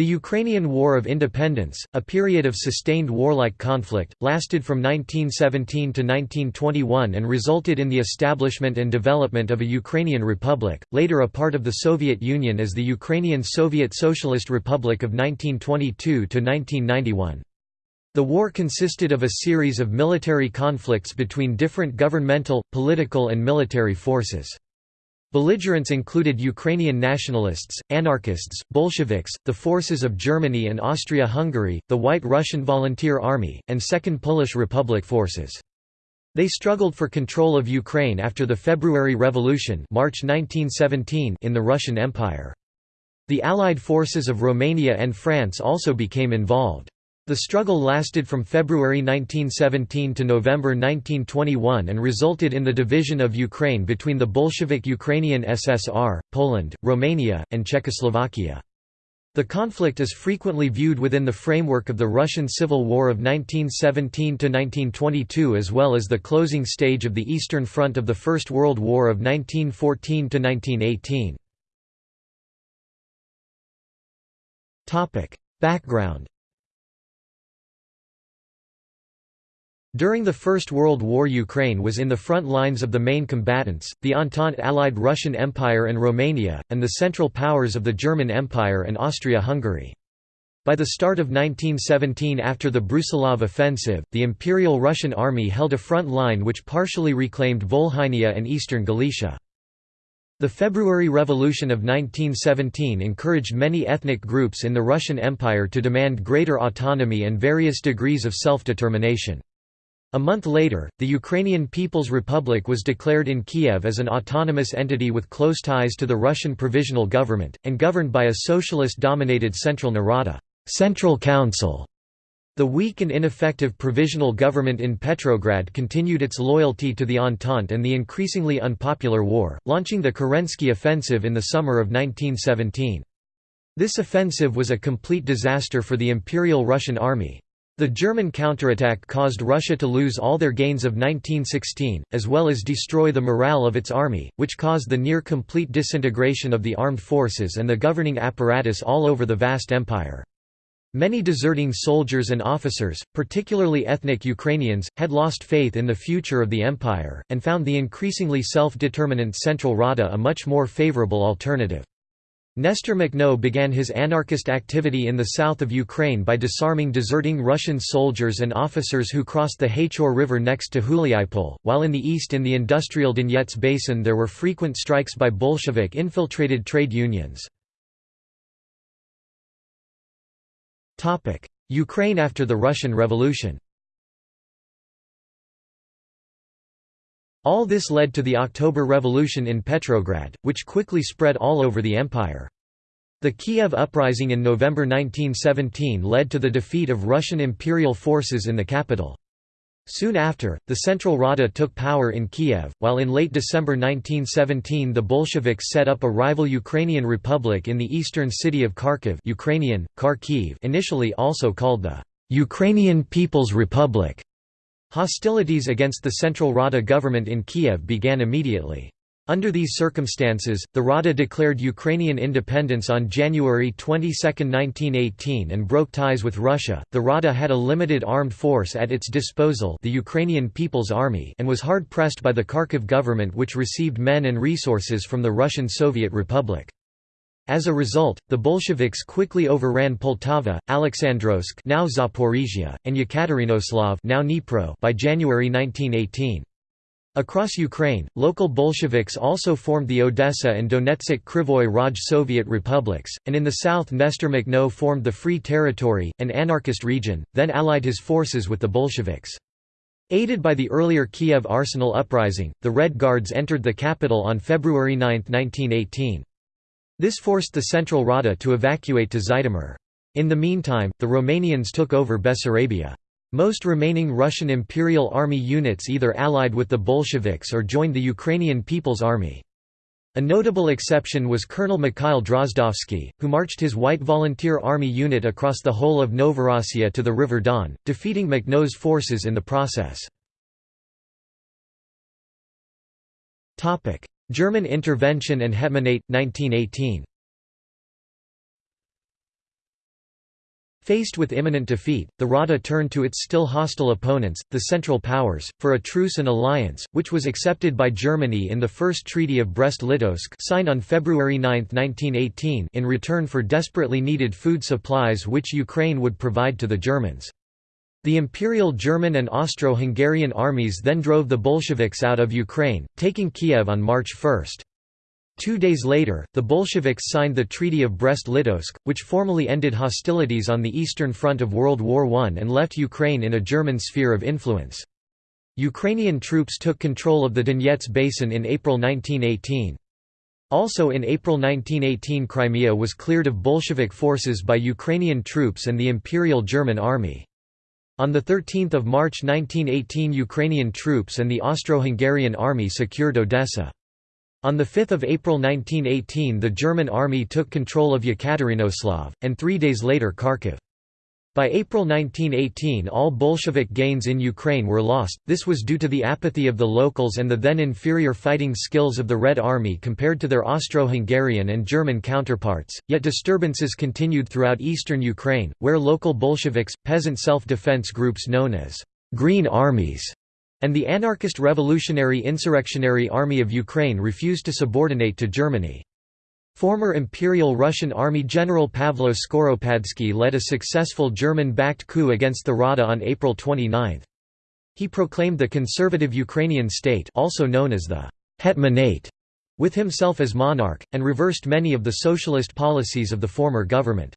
The Ukrainian War of Independence, a period of sustained warlike conflict, lasted from 1917 to 1921 and resulted in the establishment and development of a Ukrainian republic, later a part of the Soviet Union as the Ukrainian Soviet Socialist Republic of 1922 to 1991. The war consisted of a series of military conflicts between different governmental, political and military forces. Belligerents included Ukrainian nationalists, anarchists, Bolsheviks, the forces of Germany and Austria-Hungary, the White Russian Volunteer Army, and Second Polish Republic forces. They struggled for control of Ukraine after the February Revolution March 1917 in the Russian Empire. The Allied forces of Romania and France also became involved. The struggle lasted from February 1917 to November 1921 and resulted in the division of Ukraine between the Bolshevik Ukrainian SSR, Poland, Romania, and Czechoslovakia. The conflict is frequently viewed within the framework of the Russian Civil War of 1917–1922 as well as the closing stage of the Eastern Front of the First World War of 1914–1918. Background During the First World War Ukraine was in the front lines of the main combatants, the Entente allied Russian Empire and Romania, and the Central Powers of the German Empire and Austria-Hungary. By the start of 1917 after the Brusilov offensive, the Imperial Russian Army held a front line which partially reclaimed Volhynia and eastern Galicia. The February Revolution of 1917 encouraged many ethnic groups in the Russian Empire to demand greater autonomy and various degrees of self-determination. A month later, the Ukrainian People's Republic was declared in Kiev as an autonomous entity with close ties to the Russian Provisional Government, and governed by a socialist-dominated Central Narada Central Council. The weak and ineffective provisional government in Petrograd continued its loyalty to the Entente and the increasingly unpopular war, launching the Kerensky Offensive in the summer of 1917. This offensive was a complete disaster for the Imperial Russian Army. The German counterattack caused Russia to lose all their gains of 1916, as well as destroy the morale of its army, which caused the near-complete disintegration of the armed forces and the governing apparatus all over the vast empire. Many deserting soldiers and officers, particularly ethnic Ukrainians, had lost faith in the future of the empire, and found the increasingly self-determinant Central Rada a much more favorable alternative. Nestor Makhno began his anarchist activity in the south of Ukraine by disarming deserting Russian soldiers and officers who crossed the Haichur River next to Huliaipol, while in the east in the industrial Donets Basin there were frequent strikes by Bolshevik-infiltrated trade unions. Ukraine after the Russian Revolution All this led to the October Revolution in Petrograd, which quickly spread all over the empire. The Kiev uprising in November 1917 led to the defeat of Russian imperial forces in the capital. Soon after, the Central Rada took power in Kiev, while in late December 1917 the Bolsheviks set up a rival Ukrainian republic in the eastern city of Kharkiv Ukrainian, Kharkiv initially also called the «Ukrainian People's Republic». Hostilities against the Central Rada government in Kiev began immediately. Under these circumstances, the Rada declared Ukrainian independence on January 22, 1918 and broke ties with Russia. The Rada had a limited armed force at its disposal, the Ukrainian People's Army, and was hard pressed by the Kharkiv government which received men and resources from the Russian Soviet Republic. As a result, the Bolsheviks quickly overran Poltava, Alexandrovsk now Zaporizhia, and Yekaterinoslav now Dnipro by January 1918. Across Ukraine, local Bolsheviks also formed the Odessa and Donetsk Krivoy Raj Soviet republics, and in the south Nestor Makhno formed the Free Territory, an anarchist region, then allied his forces with the Bolsheviks. Aided by the earlier Kiev Arsenal uprising, the Red Guards entered the capital on February 9, 1918. This forced the Central Rada to evacuate to Zhytomyr. In the meantime, the Romanians took over Bessarabia. Most remaining Russian Imperial Army units either allied with the Bolsheviks or joined the Ukrainian People's Army. A notable exception was Colonel Mikhail Drozdovsky, who marched his White Volunteer Army unit across the whole of Novorossiya to the River Don, defeating Makhno's forces in the process. German intervention and Hetmanate, 1918 Faced with imminent defeat, the Rada turned to its still hostile opponents, the Central Powers, for a truce and alliance, which was accepted by Germany in the First Treaty of Brest-Litovsk signed on February 9, 1918 in return for desperately needed food supplies which Ukraine would provide to the Germans. The Imperial German and Austro-Hungarian armies then drove the Bolsheviks out of Ukraine, taking Kiev on March 1. Two days later, the Bolsheviks signed the Treaty of Brest-Litovsk, which formally ended hostilities on the Eastern Front of World War I and left Ukraine in a German sphere of influence. Ukrainian troops took control of the Donets Basin in April 1918. Also in April 1918 Crimea was cleared of Bolshevik forces by Ukrainian troops and the Imperial German Army. On 13 March 1918 Ukrainian troops and the Austro-Hungarian army secured Odessa. On 5 April 1918 the German army took control of Yekaterinoslav, and three days later Kharkiv. By April 1918 all Bolshevik gains in Ukraine were lost, this was due to the apathy of the locals and the then inferior fighting skills of the Red Army compared to their Austro-Hungarian and German counterparts, yet disturbances continued throughout eastern Ukraine, where local Bolsheviks, peasant self-defense groups known as «Green Armies» and the anarchist Revolutionary Insurrectionary Army of Ukraine refused to subordinate to Germany. Former Imperial Russian Army General Pavlo Skoropadsky led a successful German-backed coup against the Rada on April 29. He proclaimed the conservative Ukrainian state also known as the Hetmanate, with himself as monarch, and reversed many of the socialist policies of the former government.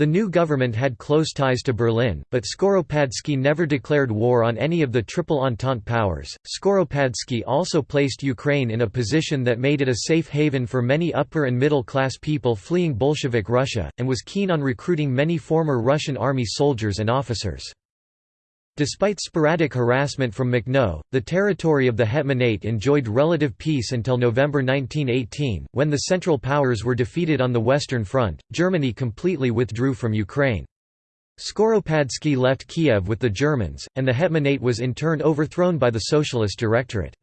The new government had close ties to Berlin, but Skoropadsky never declared war on any of the Triple Entente powers. Skoropadsky also placed Ukraine in a position that made it a safe haven for many upper and middle class people fleeing Bolshevik Russia, and was keen on recruiting many former Russian army soldiers and officers. Despite sporadic harassment from Makhno, the territory of the Hetmanate enjoyed relative peace until November 1918, when the Central Powers were defeated on the Western Front. Germany completely withdrew from Ukraine. Skoropadsky left Kiev with the Germans, and the Hetmanate was in turn overthrown by the Socialist Directorate.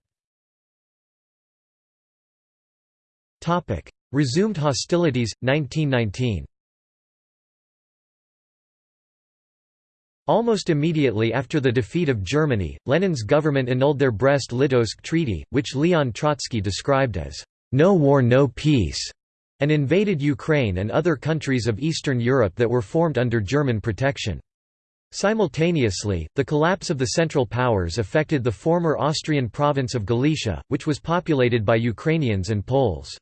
Resumed hostilities, 1919 Almost immediately after the defeat of Germany, Lenin's government annulled their Brest-Litovsk Treaty, which Leon Trotsky described as, "...no war no peace", and invaded Ukraine and other countries of Eastern Europe that were formed under German protection. Simultaneously, the collapse of the Central Powers affected the former Austrian province of Galicia, which was populated by Ukrainians and Poles.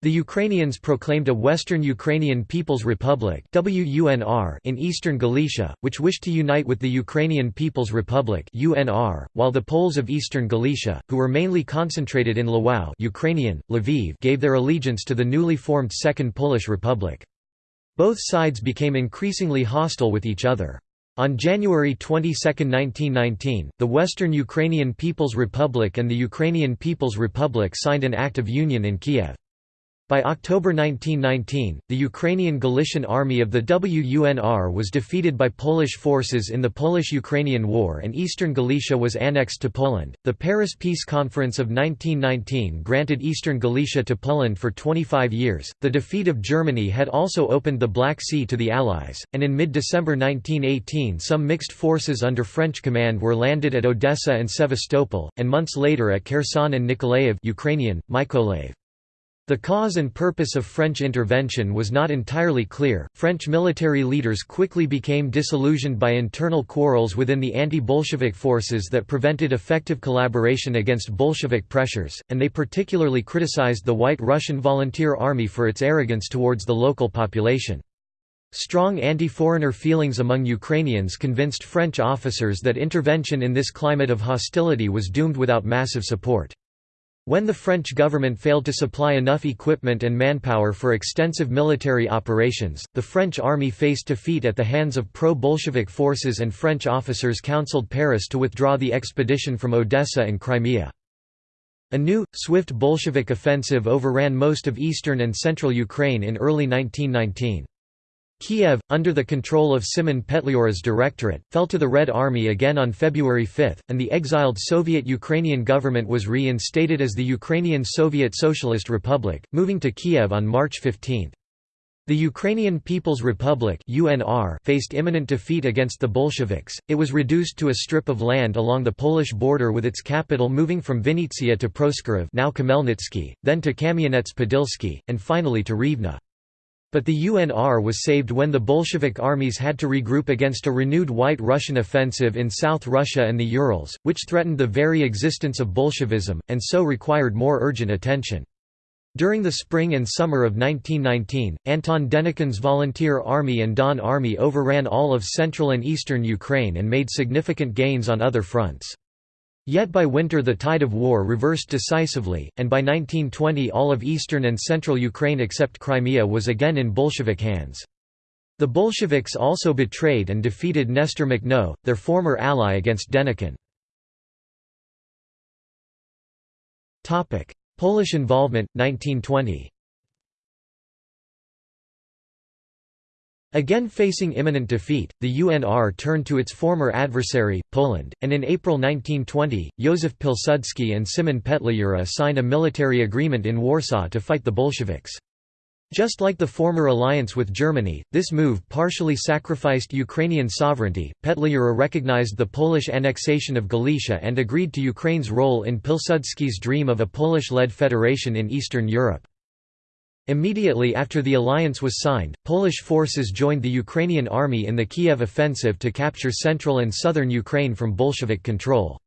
The Ukrainians proclaimed a Western Ukrainian People's Republic in eastern Galicia, which wished to unite with the Ukrainian People's Republic while the Poles of eastern Galicia, who were mainly concentrated in Lwów Ukrainian, Lviv gave their allegiance to the newly formed Second Polish Republic. Both sides became increasingly hostile with each other. On January 22, 1919, the Western Ukrainian People's Republic and the Ukrainian People's Republic signed an Act of Union in Kiev. By October 1919, the Ukrainian Galician Army of the WUNR was defeated by Polish forces in the Polish-Ukrainian War and eastern Galicia was annexed to Poland. The Paris Peace Conference of 1919 granted eastern Galicia to Poland for 25 years. The defeat of Germany had also opened the Black Sea to the Allies, and in mid-December 1918 some mixed forces under French command were landed at Odessa and Sevastopol, and months later at Kherson and Nikolaev Ukrainian, Mykolaiv. The cause and purpose of French intervention was not entirely clear. French military leaders quickly became disillusioned by internal quarrels within the anti Bolshevik forces that prevented effective collaboration against Bolshevik pressures, and they particularly criticized the White Russian Volunteer Army for its arrogance towards the local population. Strong anti-foreigner feelings among Ukrainians convinced French officers that intervention in this climate of hostility was doomed without massive support. When the French government failed to supply enough equipment and manpower for extensive military operations, the French army faced defeat at the hands of pro-Bolshevik forces and French officers counseled Paris to withdraw the expedition from Odessa and Crimea. A new, swift Bolshevik offensive overran most of eastern and central Ukraine in early 1919. Kiev, under the control of Simon Petliura's directorate, fell to the Red Army again on February 5, and the exiled Soviet Ukrainian government was reinstated as the Ukrainian Soviet Socialist Republic, moving to Kiev on March 15. The Ukrainian People's Republic (UNR) faced imminent defeat against the Bolsheviks. It was reduced to a strip of land along the Polish border with its capital moving from Vinnytsia to Proskuriv, now Khmelnytsky, then to Kamianets-Podilsky, and finally to Rivne. But the UNR was saved when the Bolshevik armies had to regroup against a renewed White Russian offensive in South Russia and the Urals, which threatened the very existence of Bolshevism, and so required more urgent attention. During the spring and summer of 1919, Anton Denikin's Volunteer Army and Don Army overran all of central and eastern Ukraine and made significant gains on other fronts. Yet by winter the tide of war reversed decisively, and by 1920 all of eastern and central Ukraine except Crimea was again in Bolshevik hands. The Bolsheviks also betrayed and defeated Nestor Makhno, their former ally against Denikin. Polish involvement, 1920 Again facing imminent defeat, the UNR turned to its former adversary, Poland, and in April 1920, Józef Pilsudski and Szymon Petliura signed a military agreement in Warsaw to fight the Bolsheviks. Just like the former alliance with Germany, this move partially sacrificed Ukrainian sovereignty. Petliura recognized the Polish annexation of Galicia and agreed to Ukraine's role in Pilsudski's dream of a Polish-led federation in Eastern Europe. Immediately after the alliance was signed, Polish forces joined the Ukrainian army in the Kiev offensive to capture central and southern Ukraine from Bolshevik control.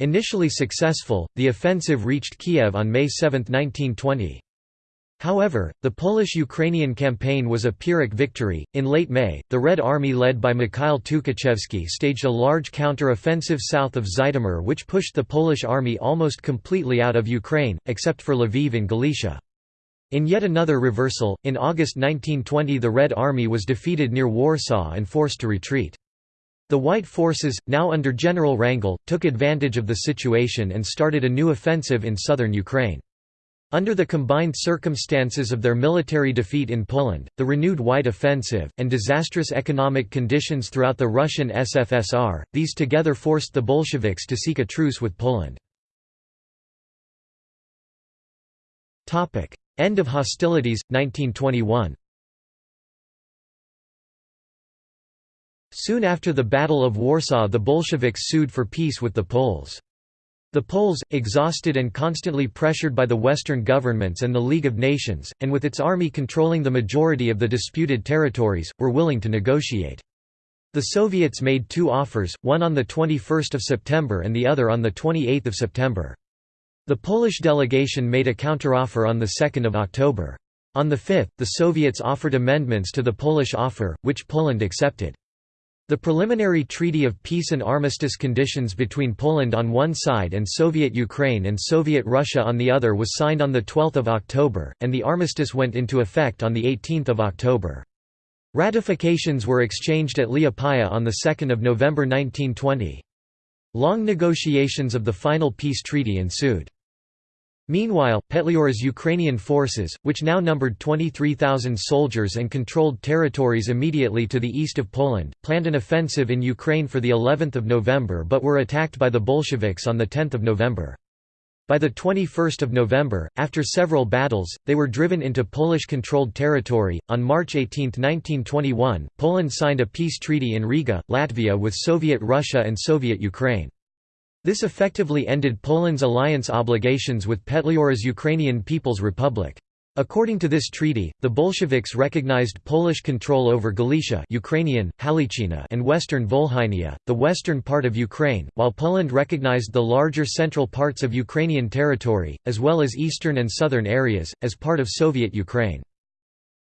Initially successful, the offensive reached Kiev on May 7, 1920. However, the Polish-Ukrainian campaign was a Pyrrhic victory. In late May, the Red Army led by Mikhail Tukhachevsky staged a large counter-offensive south of Zhytomyr which pushed the Polish army almost completely out of Ukraine, except for Lviv in Galicia. In yet another reversal, in August 1920 the Red Army was defeated near Warsaw and forced to retreat. The White forces, now under General Wrangel, took advantage of the situation and started a new offensive in southern Ukraine. Under the combined circumstances of their military defeat in Poland, the renewed White Offensive, and disastrous economic conditions throughout the Russian SFSR, these together forced the Bolsheviks to seek a truce with Poland. End of hostilities, 1921 Soon after the Battle of Warsaw the Bolsheviks sued for peace with the Poles. The Poles, exhausted and constantly pressured by the Western governments and the League of Nations, and with its army controlling the majority of the disputed territories, were willing to negotiate. The Soviets made two offers, one on 21 September and the other on 28 September. The Polish delegation made a counteroffer on 2 October. On the 5th, the Soviets offered amendments to the Polish offer, which Poland accepted. The preliminary Treaty of Peace and Armistice conditions between Poland on one side and Soviet Ukraine and Soviet Russia on the other was signed on 12 October, and the armistice went into effect on 18 October. Ratifications were exchanged at Liepaja on 2 November 1920. Long negotiations of the final peace treaty ensued. Meanwhile, Petliura's Ukrainian forces, which now numbered 23,000 soldiers and controlled territories immediately to the east of Poland, planned an offensive in Ukraine for the 11th of November but were attacked by the Bolsheviks on the 10th of November. By the 21st of November, after several battles, they were driven into Polish-controlled territory. On March 18, 1921, Poland signed a peace treaty in Riga, Latvia with Soviet Russia and Soviet Ukraine. This effectively ended Poland's alliance obligations with Petliura's Ukrainian People's Republic. According to this treaty, the Bolsheviks recognized Polish control over Galicia Ukrainian, Halychina and western Volhynia, the western part of Ukraine, while Poland recognized the larger central parts of Ukrainian territory, as well as eastern and southern areas, as part of Soviet Ukraine.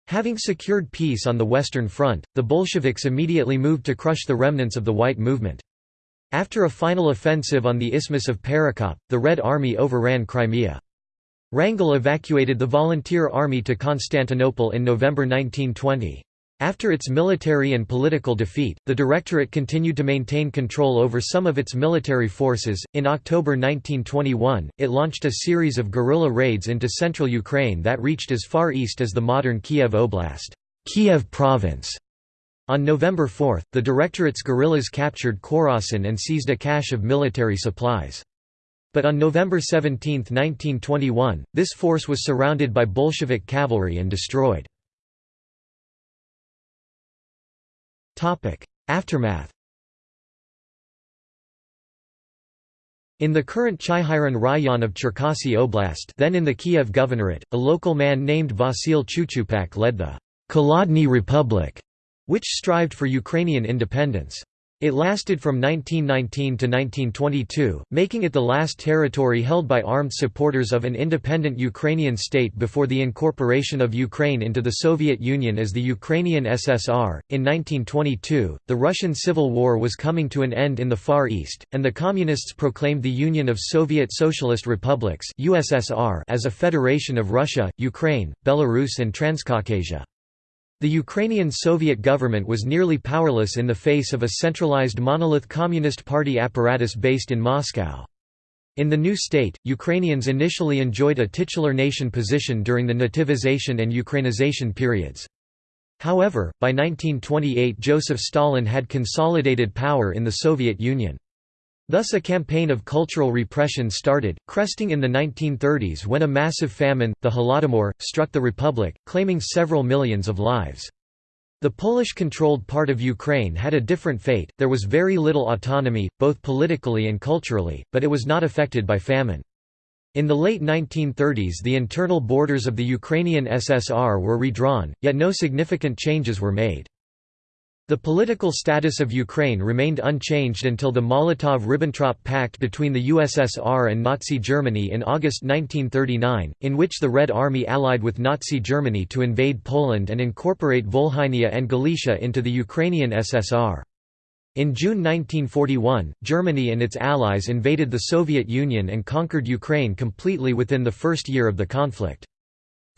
Having secured peace on the Western Front, the Bolsheviks immediately moved to crush the remnants of the White Movement. After a final offensive on the Isthmus of Perekop, the Red Army overran Crimea. Wrangel evacuated the Volunteer Army to Constantinople in November 1920. After its military and political defeat, the Directorate continued to maintain control over some of its military forces. In October 1921, it launched a series of guerrilla raids into central Ukraine that reached as far east as the modern Kiev Oblast, Kiev Province, on November 4, the Directorate's guerrillas captured Korosten and seized a cache of military supplies. But on November 17, 1921, this force was surrounded by Bolshevik cavalry and destroyed. Aftermath In the current Chyhyryn Rayon of Cherkasy Oblast then in the Kiev Governorate, a local man named Vasil Chuchupak led the Kholodny Republic, which strived for Ukrainian independence. It lasted from 1919 to 1922, making it the last territory held by armed supporters of an independent Ukrainian state before the incorporation of Ukraine into the Soviet Union as the Ukrainian SSR. In 1922, the Russian Civil War was coming to an end in the Far East, and the Communists proclaimed the Union of Soviet Socialist Republics (USSR) as a federation of Russia, Ukraine, Belarus, and Transcaucasia. The Ukrainian Soviet government was nearly powerless in the face of a centralized monolith Communist Party apparatus based in Moscow. In the new state, Ukrainians initially enjoyed a titular nation position during the nativization and Ukrainization periods. However, by 1928 Joseph Stalin had consolidated power in the Soviet Union. Thus a campaign of cultural repression started, cresting in the 1930s when a massive famine, the Holodomor, struck the republic, claiming several millions of lives. The Polish-controlled part of Ukraine had a different fate, there was very little autonomy, both politically and culturally, but it was not affected by famine. In the late 1930s the internal borders of the Ukrainian SSR were redrawn, yet no significant changes were made. The political status of Ukraine remained unchanged until the Molotov–Ribbentrop Pact between the USSR and Nazi Germany in August 1939, in which the Red Army allied with Nazi Germany to invade Poland and incorporate Volhynia and Galicia into the Ukrainian SSR. In June 1941, Germany and its allies invaded the Soviet Union and conquered Ukraine completely within the first year of the conflict.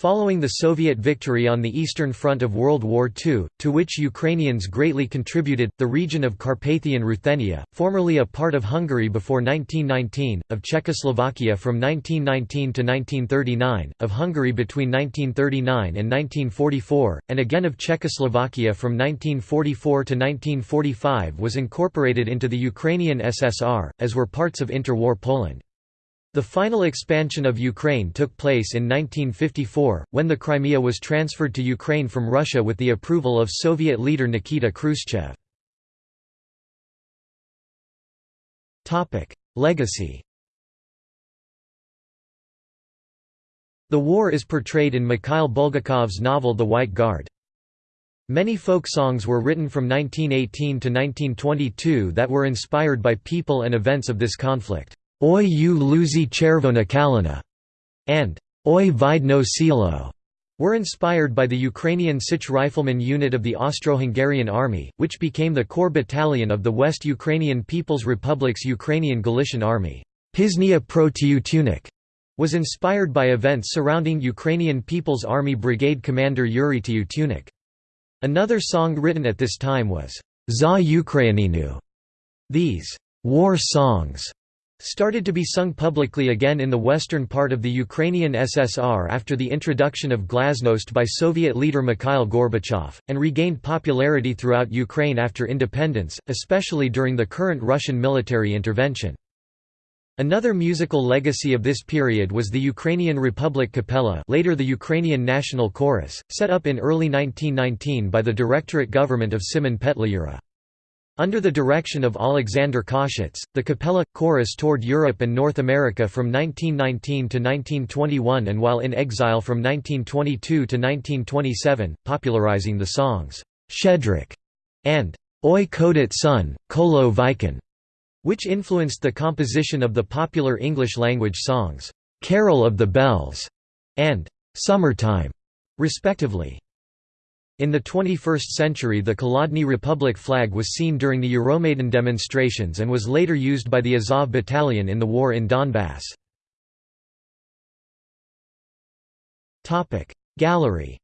Following the Soviet victory on the Eastern Front of World War II, to which Ukrainians greatly contributed, the region of Carpathian Ruthenia, formerly a part of Hungary before 1919, of Czechoslovakia from 1919 to 1939, of Hungary between 1939 and 1944, and again of Czechoslovakia from 1944 to 1945 was incorporated into the Ukrainian SSR, as were parts of interwar Poland. The final expansion of Ukraine took place in 1954, when the Crimea was transferred to Ukraine from Russia with the approval of Soviet leader Nikita Khrushchev. Legacy The war is portrayed in Mikhail Bulgakov's novel The White Guard. Many folk songs were written from 1918 to 1922 that were inspired by people and events of this conflict. Oi u luzi chervona kalina, and Oi vidno silo, were inspired by the Ukrainian Sich rifleman unit of the Austro-Hungarian Army, which became the core battalion of the West Ukrainian People's Republic's Ukrainian Galician Army. Pisnia pro Tunik was inspired by events surrounding Ukrainian People's Army Brigade commander Yuri Tunik. Another song written at this time was Za Ukraininu. These war songs started to be sung publicly again in the western part of the Ukrainian SSR after the introduction of glasnost by Soviet leader Mikhail Gorbachev, and regained popularity throughout Ukraine after independence, especially during the current Russian military intervention. Another musical legacy of this period was the Ukrainian Republic Kapela later the Ukrainian National Chorus, set up in early 1919 by the Directorate government of Simon Petliura. Under the direction of Alexander Koshetz, the Capella chorus toured Europe and North America from 1919 to 1921 and while in exile from 1922 to 1927, popularizing the songs, Shedrik and Oi Khodyt Son, Kolo Vikon, which influenced the composition of the popular English-language songs, Carol of the Bells and Summertime, respectively. In the 21st century the Kholodny Republic flag was seen during the Euromaidan demonstrations and was later used by the Azov Battalion in the war in Donbass. Gallery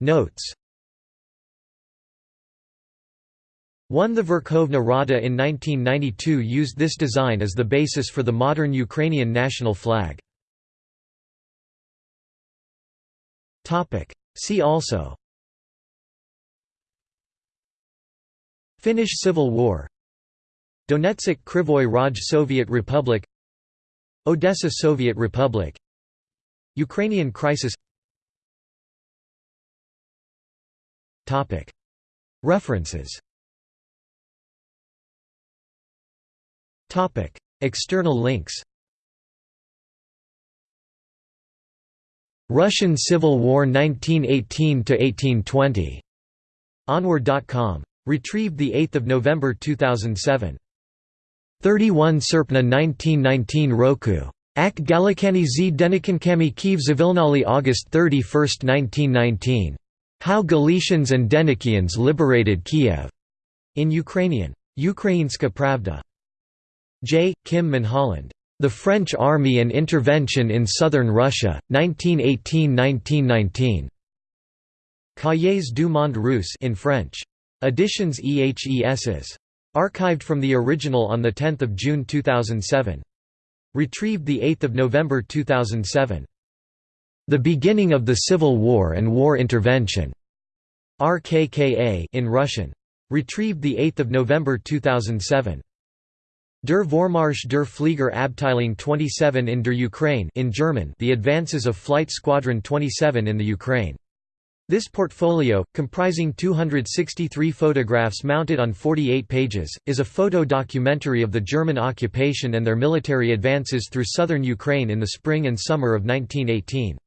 Notes 1 The Verkhovna Rada in 1992 used this design as the basis for the modern Ukrainian national flag. Topic. See also. Finnish Civil War. Donetsk Krivoy Raj Soviet Republic. Odessa Soviet Republic. Ukrainian crisis. Topic. References. External links Russian Civil War 1918–1820. Onwar.com. Retrieved 8 November 2007. 31 Serpna 1919 Roku. Ak Galakani z Denikankami Kiev Zavilnali August 31, 1919. How Galicians and Denikians liberated Kiev. In Ukrainian. Ukrainska Pravda. J. Kim Munholland. The French Army and Intervention in Southern Russia, 1918–1919. Cahiers du Monde Russe in French. Editions EHESS. Archived from the original on 10 June 2007. Retrieved 8 November 2007. The Beginning of the Civil War and War Intervention. RKKA in Russian. Retrieved 8 November 2007. Der Vormarsch der Flieger Abteilung 27 in der Ukraine in German The Advances of Flight Squadron 27 in the Ukraine. This portfolio, comprising 263 photographs mounted on 48 pages, is a photo documentary of the German occupation and their military advances through southern Ukraine in the spring and summer of 1918.